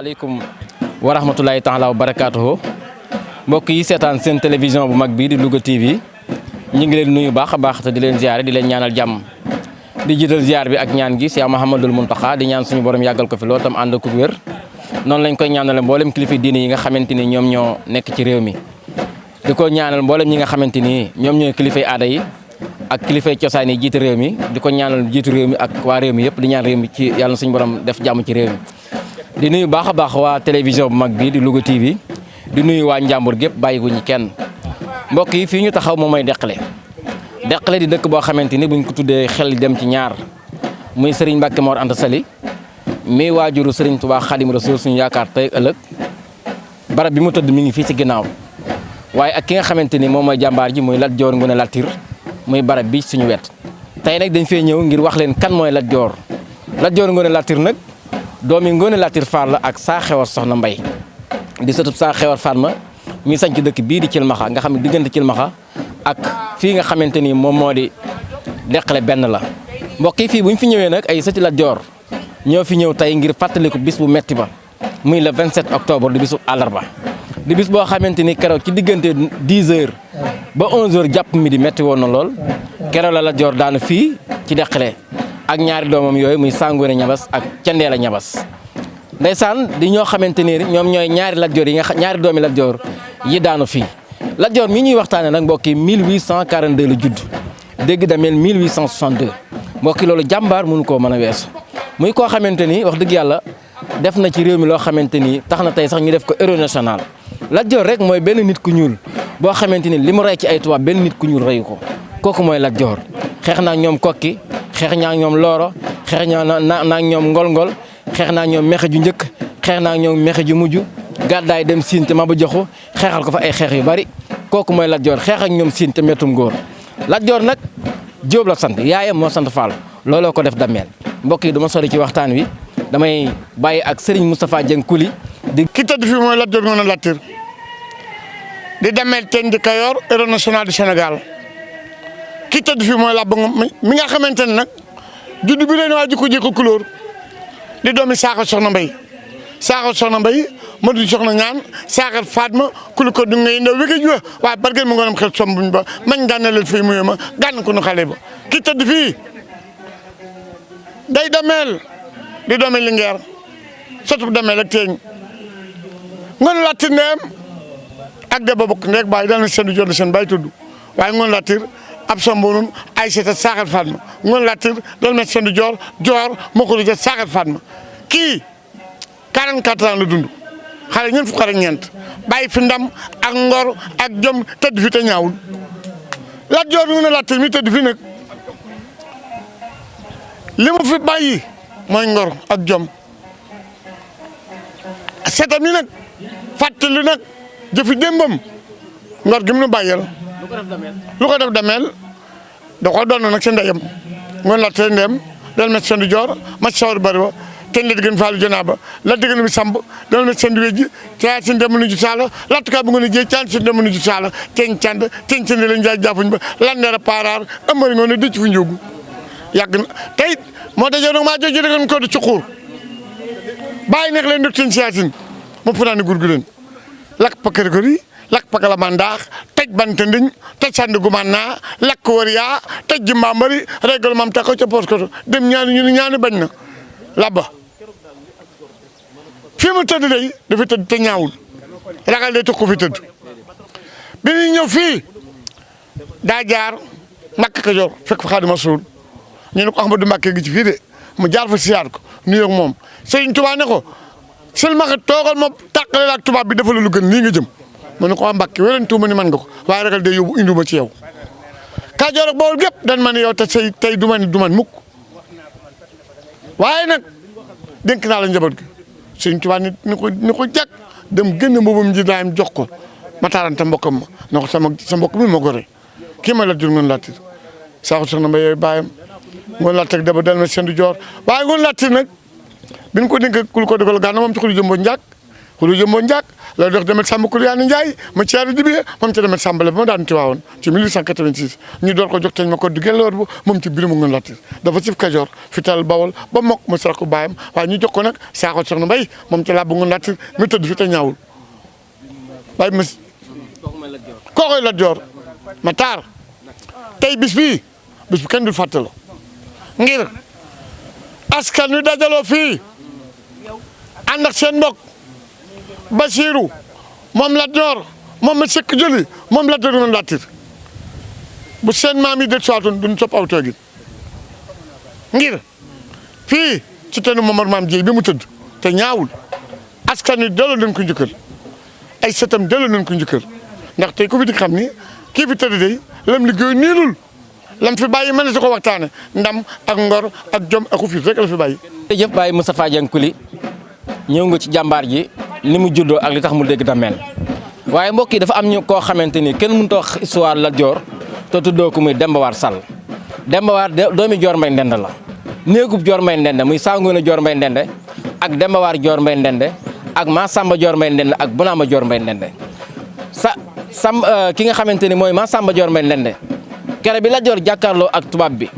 asalaamaaleykum wa rahmatulahi taala wa barakaatuhu mbokk yi seetaan seen télévision bu mag bii di Louga TV ñu ngi leen nuyu baax baax te di leen ziare di leen ñaanal jàmm. Di jiital ziar bi ak ñaan gi Cheikh Mouhamadoul Mountakha di ñaan suñu borom yàggal ko fi loolu tam ànd ak wér. Noonu lañ koy ñaanale mboolem kilifa diine yi nga xamante ni ñoom ñoo ci réew mi. Di ko ñaanal mboolem ñi nga xamante ni ñoom ñooy aada yi ak kilifay cosaan yi réew mi di ko ñaanal jiitu réew mi ak waa réew mi yëpp di ñaan réew mi ci yàlla na suñu borom def jàmm ci réew mi di nuyu baax a baax waa télévision bu mag bii di Louga TV di nuyu waa Njàmbur gépp bàyyiguñu kenn. Mbokk yi fii ñu taxaw moom mooy Deqale. Di dëkk boo xamante ni buñ ko tuddee xel dem ci ñaar. Muy Serigne Mbacke Mor Anta Sali mi waajuru Serigne Touba Khadim Rasoul suñu yaakaar tey ëllëg. Barab bi mu tëdd mi ngi fii ci ginnaaw. Waaye ak ki nga xamante ni moom ji muy Lat Joor Ngoone Latir muy barab bi suñu wet. Tey nag dañ fee ñëw ngir wax leen kan mooy Lat Joor. Lat Joor Ngoone Latir nag doomi Ngoone Latir Fall la ak saa xewar soxna Mbay di sëtub saa xewar Fatma mi sañ ci dëkk bii di Cilmaxa nga xam ne diggante Cilmaxa ak fii nga xamante ni moom moo di la. Mbokk yi fii bu ñu fi ñëwee nag ay sëti Lat Joor ñoo fi ñëw tey ngir fàttaliku bis bu metti ba muy le 27 octobre di bisu àllarba. Di bis boo xamante ni ci diggante 10 heures ba 11 heures jàpp mi di metti woon na lool. La Lat Joor daanu fii ci Deqale ak ñaari doomam yooyu muy Sangoone Ñabas ak Candeela Ñabas ndeysaan di ñoo xamante ni ñoom ñooy ñaari Lat Joor yi nga ñaari doomi Lat Joor yi daanu fii. Lat mi ñuy waxtaane nag mbokk yi 1842 la judd. Dégg damel 1862 mbokk yi loolu jàmbaar mënu koo mën a weesu. Muy koo xamante ni wax dëgg yàlla def na ci réew mi loo xamante ni tax na tey sax ñu def ko héros national. Lat rek mooy benn nit ku ñuul boo xamante ni li mu rey ci ay tubaab benn nit ku ñuul reyu ko. Kooku mooy Lat Joor. Xeex kokki xeex naa ñoom looro xeex naa naa ñoom ngol-ngol xeex naa ñoom mexe ju xeex naa ñoom mexe ju mujj gàddaay dem siin te ma ba joxu xeexal ko fa ay xeex yu bari. Kooku mooy Lat Joor xeex ak ñoom siin te mettum góor. Lat Joor nag Jóob la sant yaayam moo sant Fall looloo ko def dammeel mbokk yi du ma sori ci waxtaan wi damay bàyyi ak Serigne Moustapha Dieng Kuli di ki tëdd fii mooy Lat Joor Ngoone Latir di dammeel teen di Kayoor héros national du Sénégal ki tëdd fii mooy Ngom mi nga xamante ne nag bi leen waa jikko jikko couleur. Di doomi Saaxar Soxna Mbay. Saaxar Soxna Mbay ma du soxna ñaan Saaxar Fatma kuli ko du ngay ndaw wége juwa waaye bargeen mu ngoonam xel sombuñ ba mañ gànna leen fii muyo ma gànn ko nu xale ba. Ki tëdd fii day dameel di doomi Linguère sotub dameel ak teeñ. Ngoone Latir ndeem ak de ba bokk ndeeg baay dal na seen du jot seen baay tudd. Waaye Ngoone Latir ab sombonun ay seeta Saaxar Fatma. Ngoone Latir joor moo ko du jot Saaxar Fatma. Kii 44 ans la dund. Xale ñeent fukk ak ñeent. Bàyyi fi ndam ak ngor ak jom tëdd fi te ñaawul. Lat Joor Ngoone Latir mi tëdd fi nag. Li mu fi bàyyi mooy ngor ak jom. Seetam yi nag fàttali nag jëfi démbam ngor gi mu nu bàyyal lu ko dameel da ko doon nag si ndeyam. Ngoon laat seen ndeyam dal met seen di joor mac sawar bari wa ten le diggën faalu janaaba la diggën bi samb dal met seen di wejji caa si ndem nu ju saala lattukaa bu ngeen a jiye caan si ndem nu ju saala ten cand ten ba lan a paaraar ëmbari na tayit moo dajee nag maa ko di ci xuur. Bàyyi neex leen dog ten siyaasin mu fanaani gurgu leen. Lakk pakkarikor yi lak pakala mandaax tej bante ndiñ tej naa lakk wër yaa tej jimba mbari régal mam tako ca poos koto dem ñaani ñu ñaani bañ labba fii mu tëdd day dafa tëdd te ñaawul ragal day tukku fi tëdd bi ñuy ñëw fii daa jaar Kajoor fekk fa Xaadimu Rasuul ñu ko Mbàkke gi ci fii de mu jaar fa siyaar ko nuyoo ak moom Sëriñ Tuubaa ne ko toogal ma tàqale la ak tubaab bi dafa la lu gën lii nga jëm mu ne ko waa Mbàkke weleen tuuma ni man nga ko waaye ragal day yóbbu induma ci yow. Kajoor ak Bawol gépp dan ma ne yow te say tey du man du man waaye nag dénk naa la njaboot gi. Sëriñ Tuubaa ni ni ko ni ko jàkk dem génn mbubbum ji daayam jox ko. Ma taarante mbokkam ma na ko sama sa mbokk mi ma gore. Kii ma Lat Joor Ngoone Latir Saaxar Soxna Mbay yooyu bàyyam Ngoone Latir daba dal ma seen du joor. Waaye ngoon Latir nag bi ñu ko dénk kul ko dogal gànna moom ci xuli jëmbo njàkk xulu jëmboo njaak la dox demet sàmm Kuliyaani Njaay ma ciaari dibiye moom ci demet sàmbale ba ma daan tiwaawoon ci 1886 ñu door ko jox teñ ma ko di gelloor bu moom ci mu ngi latir dafa sif Kajoor fi tal Bawol ba mokk ma sara ko baayam waaye ñu jox ko nag saako soxna mbay moom ci laa bu ngi latir mi tëdd fi te ñaawul. Waaye mas kookoy Lat Joor. Ma taar tey bis bii bis bu kenn dul fàttaloo ngir askan wi dajaloo fii ànd ak seen mbokk Basiiru moom Lat Joor moom ma sëkk jëli moom Lat Joor noonu latir bu seen maam yi det soitoon duñ topp aw ngir fii ci tenu Momar Maam Jéy bi mu tëdd te ñaawul askan wi delloo nañ ko njëkkal ay sëtam delloo nañ ko njëkkal ndax tey ku fi di xam ni kii fi tëdd day lam liggéey niilul. Lam fi bàyyi mën na si ko waxtaane. Ndam ak ngor ak jom ak fiif rek la fi bàyyi. Jërëjëf Baye Moustapha Dieng Kuli ñëw nga ci jàmbaar ji. Ni mu juddoo ak li tax mu dégg dameel waaye mbokk dafa am ñu koo xamante ni kenn mënut a wax histoire Lat Joor te tuddoo ko muy Demba War Sall. Demba War doomi Joor Mbay Ndende la. Néegub Joor Mbay Ndende muy Sangoone Joor Mbay Ndende ak Demba War Joor Mbay Ndende ak Massamba Joor Mbay Ndende ak Bunaama Joor Mbay Ndende. Sa sam ki nga xamante ni mooy Massamba Joor Mbay Ndende kere bi Lat Joor jàkkaarloo ak tubaab bi.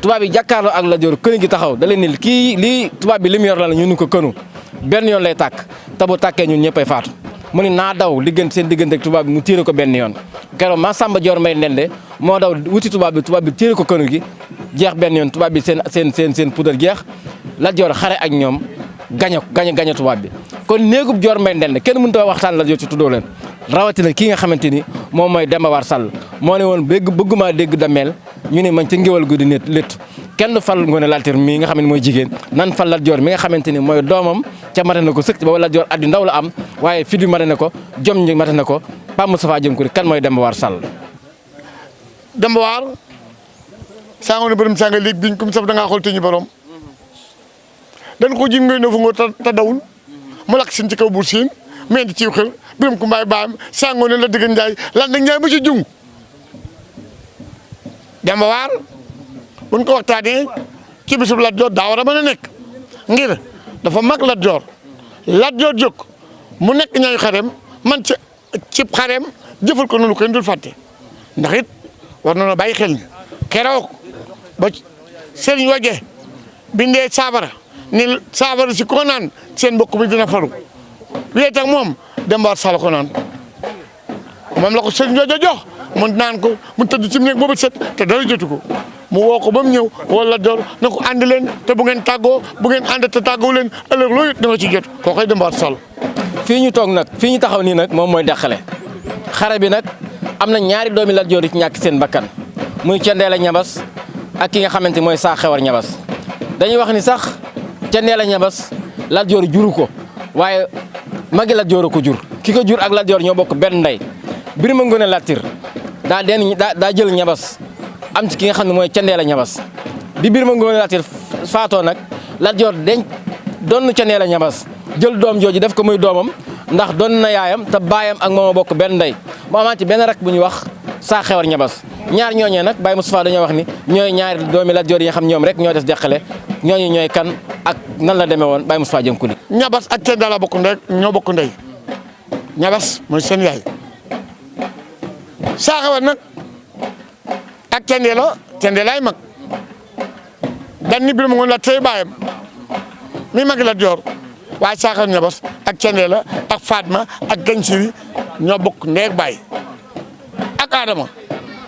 Tubaab bi jàkkaarloo ak Lat Joor kënu gi taxaw da ni kii lii tubaab bi li yor la la ñu ni ko kënu benn yoon lay tàkk te bu tàkkee ñun ñëppay faatu. mu ni naa daw diggante seen diggante ak tubaab bi mu tiire ko benn yoon. keroog Massamba Joor Mbay Ndende moo daw wuti tubaab bi tubaab bi tiire ko kënu gi jeex benn yoon tubaab bi seen seen seen seen poudre jeex. Lat Joor xare ak ñoom gañe gañe gañe tubaab bi. kon néegub Joor Mbay Ndende kenn mënut a waxtaan Lat Joor ci tuddoo leen. rawatina kii nga xamante ni moom mooy Demba War ne woon bëgguma dégg dameel ñu ne man ca ngéwal gu di nit létt kenn fal Ngoone Latyr mii nga xam ne mooy jigéen. Nan fal Lat Joor mi nga xamante ni mooy doomam. Ca mate na ko sëkk ba Joor at yu ndaw la am. Waaye fi di mate na ko jom ñi mate na ko. Pape Moustapha Dieng Coly kan mooy Demba War Sall? Demba War Sangoone borom sanga léegi biñ comme saf da te ñu borom. Dañ ko jim ngay no fu nga ta dawul. Mu lakk sin ci kaw buur siin mais di ciw xel. Biram ku mbaay baam Sangoone la diggan Njaay lan nag Njaay ba ci jung Demba War buñ ko waxtaanee ci bisub Lat Joor daa war a mën ngir dafa mag Lat Joor. Lat Joor jóg mu nekk ñaay xarem man ci cib xarem jëfal ko noonu kenn dul fàtte. Ndax it war na bàyyi xel keroog ba sëriñ waje bindee saabara ni saabara si ko naan seen mbokk mi dina faru. Wéet ak moom Demba War ko la ko sëriñ jox mu naan ko mu tëdd ci néeg boobu set te dara mu woo ko ba mu ñëw wala Lat Joor na ko ànd leen te bu ngeen tàggoo bu ngeen ànd te tàggoo leen ëllëg loolu it da nga ci jot. Koo koy Demba War Sall. Fii ñu toog nag fii ñu taxaw nii nag moom mooy deqale xare bi nag am na ñaari doomi Lat Joor yi ci ñàkk seen bakkan. Muy Cendeela Ñabas ak ki nga xamante mooy saa xewar Ñabas. Dañuy wax ni sax Ñabas Lat Joor juru ko waaye magi Lat Joor ko jur. Ki ko jur ak Lat Joor ñoo bokk benn ndey. Birima Ngoone Latyr daa den daa jël ñabas. Am ci ki nga xam ne mooy Cendeela Ñabas. Bi Birima Ngoone Latyr faatoo nag Lat Joor deñ doon Cendeela Ñabas. Jël doom jooju def ko muy doomam ndax doon na yaayam te baayam ak moom a bokk benn ndey. Mu amaat ci benn rak bu ñuy wax saa xewar Ñabas. Ñaar ñooñee nag Baye Moustapha dañoo wax ni ñooy ñaari doomi Lat Joor yi nga xam ñoom rek ñoo des deqale ñooñu ñooy kan ak nan la demee woon Baye Moustapha Dieng Coly ñabas ak Cendeela bokk ndey ñoo bokk ndey. Ñabas mooy seen yaay saa xewar nag ak Cendeela Cendeelaay mag. Dan ni Birima Ngoone Latyr baayam mi magi Lat Joor waaye saa xewar ñabas ak Cendeela ak Fatma ak Gansiri ñoo bokk ndeeg baay. Ak Adama.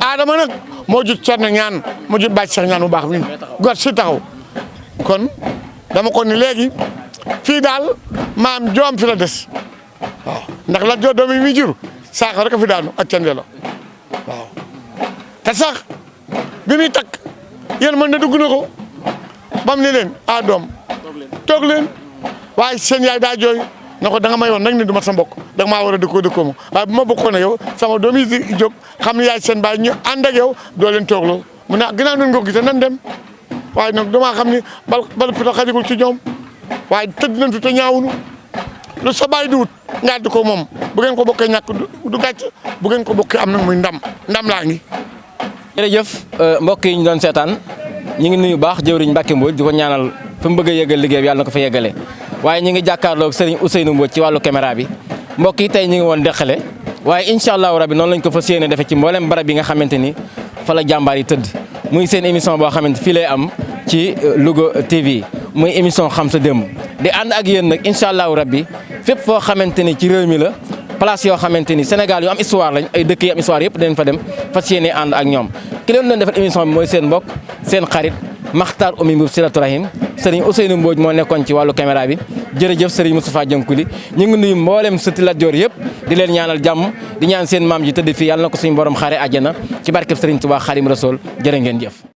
Adama nag moo jut Cerno ñaan moo jut bàcc sax ñaan bu mi kon dama ko ni léegi fii daal maam joom fi la des. Waaw ndax Lat Joor doom yi muy jur saako rek a fi daanu ak Cendeela waaw. Te sax bi muy takk yéen mën na dugg na ko. Bam ni leen a doom toog leen. Waaye seen yaay daa jooy na ko da nga may woon ni du ma sa mbokk da nga war a dëkkoo dëkkoo ma. Waaye bu ma bokkoon ak yow sama doom yi xam ne yaay seen baay ñu ànd ak doo leen toogloo. Mu ne ginnaaw nun nga gis nan dem? Waaye nag damaa xam ni bal bal fi xajagul ci ñoom. Waaye tëdd nañ fi te ñaawunu. Lu sa baay di wut nga ko moom bu ngeen ko bokkee ñàkk du gàcc bu ngeen ko bokkee am nag muy ndam. Ndam laa ngi. Jërëjëf mbokk yi ñu doon seetaan ñu ngi nuyu baax jëwriñ Mbacke Mbodj di ko ñaanal fi mu bëgg liggéey bi yàlla na fa yeggale. Waaye ñu ngi jàkkaarloog Serigne Ousseynou Mbodj ci wàllu caméra bi. Mbokk yi tey ñu ngi woon Dexële waaye incha allahu rabi noonu lañ ko ci barab yi nga xamante ni fa la jàmbaar yi tëdd. Muy seen émission boo xamante fii lay am ci Louga TV muy émission xam sa démb. Di ànd ak yéen nag incha allahu rabbi fépp foo xamante ni ci réew mi la place yoo xamante ni Sénégal yu am histoire lañ ay dëkk yu am histoire yëpp dañ fa dem fas yéene ànd ak ñoom. Ki leen doon defal émission bi mooy seen mbokk seen xarit Makhtar Oumy Mboub Silatu Rahim. Sëriñ Ousseynou Mbodj moo nekkoon ci wàllu caméra bi. Jërëjëf sëriñ Moustapha Diankuli ñu ngi nuyu mboolem sëti Lat Joor yëpp di leen ñaanal jàmm di ñaan seen maam ji tëdd fii yàlla na ko suñu borom xaare àjjana ci barkeb Serigne Touba Xadim Rasool jërë ngeen jëf.